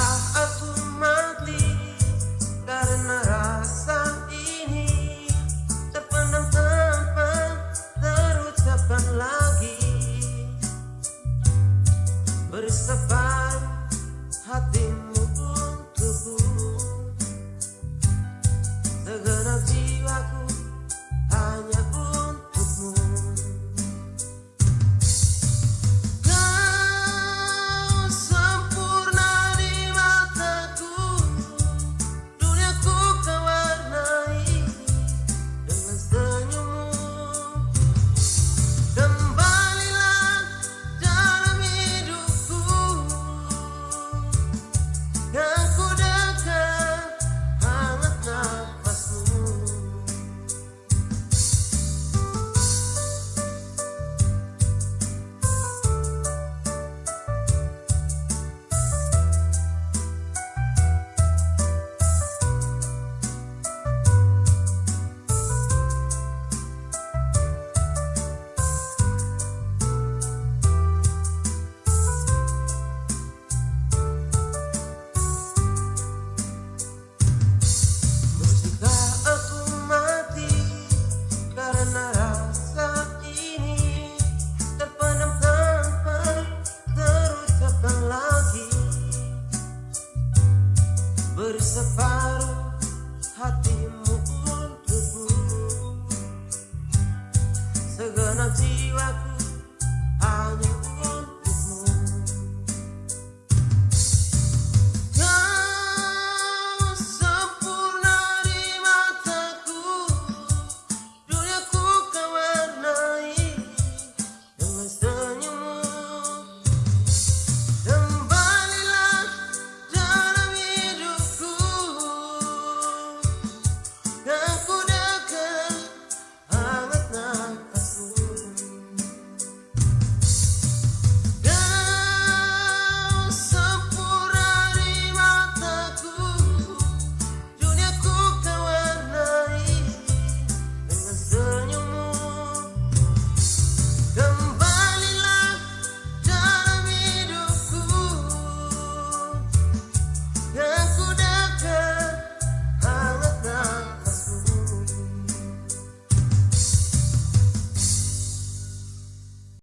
a turma jiwaku